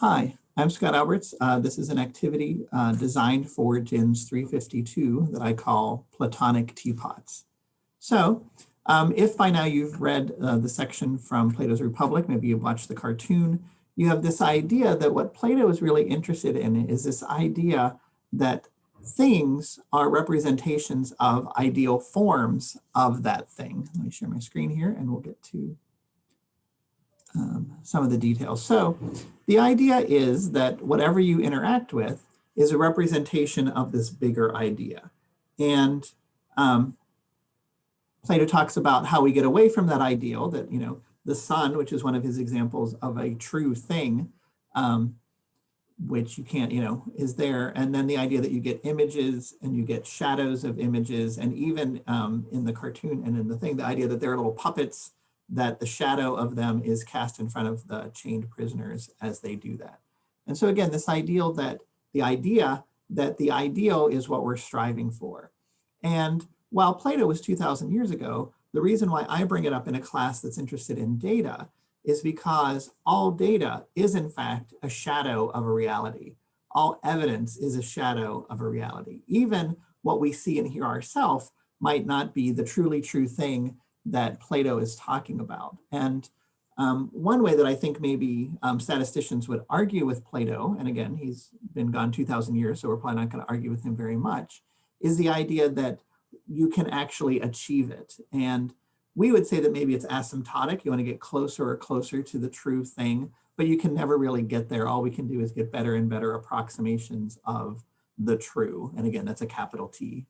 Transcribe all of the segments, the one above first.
Hi, I'm Scott Alberts. Uh, this is an activity uh, designed for JINS 352 that I call Platonic Teapots. So um, if by now you've read uh, the section from Plato's Republic, maybe you've watched the cartoon, you have this idea that what Plato is really interested in is this idea that things are representations of ideal forms of that thing. Let me share my screen here and we'll get to um, some of the details. So the idea is that whatever you interact with is a representation of this bigger idea. And um, Plato talks about how we get away from that ideal that, you know, the sun, which is one of his examples of a true thing, um, which you can't, you know, is there. And then the idea that you get images and you get shadows of images. And even um, in the cartoon and in the thing, the idea that there are little puppets that the shadow of them is cast in front of the chained prisoners as they do that. And so again, this ideal that the idea that the ideal is what we're striving for. And while Plato was 2000 years ago, the reason why I bring it up in a class that's interested in data is because all data is in fact a shadow of a reality. All evidence is a shadow of a reality. Even what we see and hear ourselves might not be the truly true thing that Plato is talking about. And um, one way that I think maybe um, statisticians would argue with Plato, and again, he's been gone 2000 years, so we're probably not gonna argue with him very much, is the idea that you can actually achieve it. And we would say that maybe it's asymptotic. You wanna get closer or closer to the true thing, but you can never really get there. All we can do is get better and better approximations of the true. And again, that's a capital T,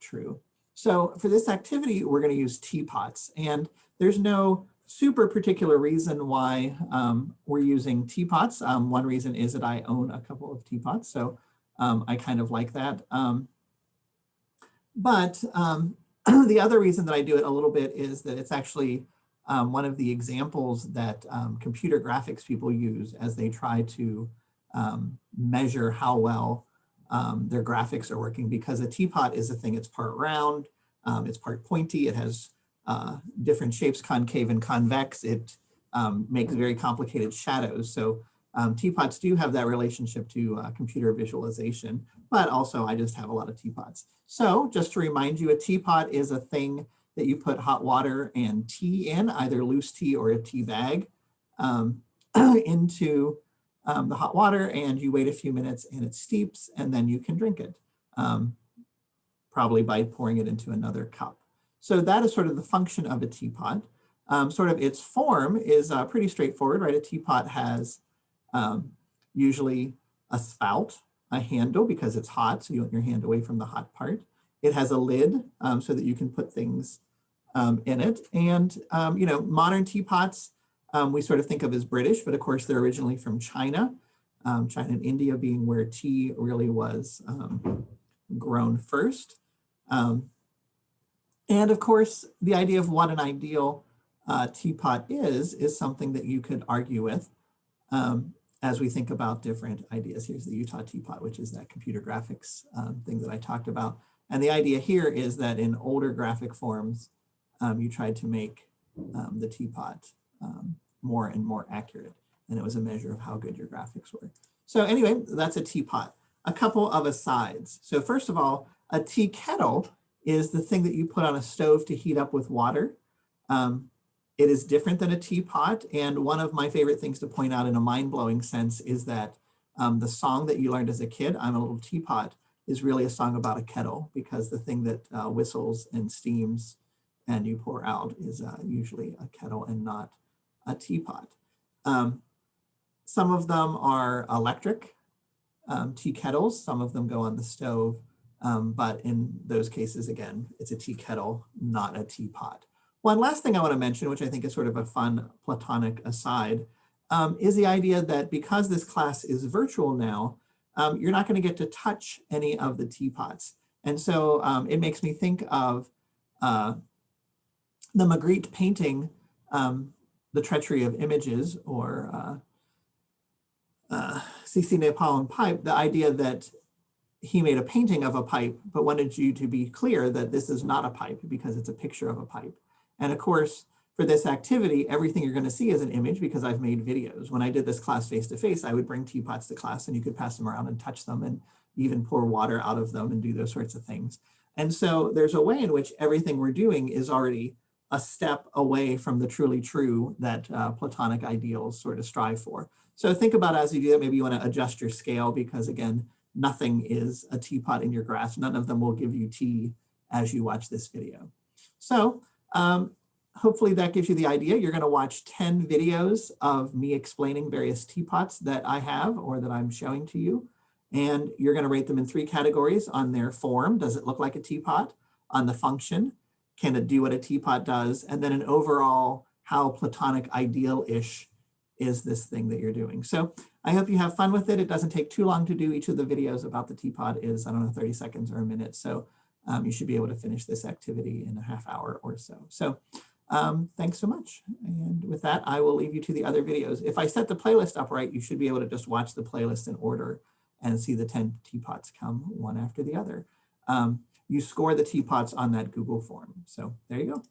true. So for this activity, we're going to use teapots and there's no super particular reason why um, we're using teapots. Um, one reason is that I own a couple of teapots, so um, I kind of like that. Um, but um, the other reason that I do it a little bit is that it's actually um, one of the examples that computer graphics people use as they try to measure how well their graphics are working because a teapot is a thing, it's part round, um, it's part pointy, it has uh, different shapes, concave and convex. It um, makes very complicated shadows. So um, teapots do have that relationship to uh, computer visualization, but also I just have a lot of teapots. So just to remind you, a teapot is a thing that you put hot water and tea in, either loose tea or a tea bag, um, into um, the hot water and you wait a few minutes and it steeps and then you can drink it, um, probably by pouring it into another cup. So that is sort of the function of a teapot. Um, sort of its form is uh, pretty straightforward, right? A teapot has um, usually a spout, a handle because it's hot, so you want your hand away from the hot part. It has a lid um, so that you can put things um, in it. And, you know, modern teapots um, we sort of think of as British, but of course they're originally from China, um, China and India being where tea really was um, grown first. Um, and of course, the idea of what an ideal uh, teapot is, is something that you could argue with um, as we think about different ideas. Here's the Utah teapot, which is that computer graphics um, thing that I talked about. And the idea here is that in older graphic forms, you tried to make the teapot um, more and more accurate. And it was a measure of how good your graphics were. So anyway, that's a teapot. A couple of asides. So first of all, a tea kettle is the thing that you put on a stove to heat up with water. Um, it is different than a teapot. And one of my favorite things to point out in a mind-blowing sense is that um, the song that you learned as a kid, I'm a little teapot, is really a song about a kettle because the thing that uh, whistles and steams and you pour out is uh, usually a kettle and not a teapot. Um, some of them are electric um, tea kettles. Some of them go on the stove. Um, but in those cases, again, it's a tea kettle, not a teapot. One last thing I want to mention, which I think is sort of a fun platonic aside, um, is the idea that because this class is virtual now, um, you're not going to get to touch any of the teapots. And so um, it makes me think of uh, the Magritte painting um, the treachery of images or uh, uh, and pipe, the idea that he made a painting of a pipe, but wanted you to be clear that this is not a pipe because it's a picture of a pipe. And of course, for this activity, everything you're going to see is an image because I've made videos. When I did this class face-to-face, I would bring teapots to class and you could pass them around and touch them and even pour water out of them and do those sorts of things. And so there's a way in which everything we're doing is already a step away from the truly true that uh, Platonic ideals sort of strive for. So think about as you do that, maybe you want to adjust your scale because again, nothing is a teapot in your grasp. None of them will give you tea as you watch this video. So um, hopefully that gives you the idea. You're going to watch 10 videos of me explaining various teapots that I have or that I'm showing to you. And you're going to rate them in three categories on their form. Does it look like a teapot? On the function, can it do what a teapot does? And then an overall, how Platonic ideal-ish is this thing that you're doing. So I hope you have fun with it. It doesn't take too long to do. Each of the videos about the teapot is, I don't know, 30 seconds or a minute. So um, you should be able to finish this activity in a half hour or so. So um, thanks so much. And with that, I will leave you to the other videos. If I set the playlist up right, you should be able to just watch the playlist in order and see the 10 teapots come one after the other. Um, you score the teapots on that Google form. So there you go.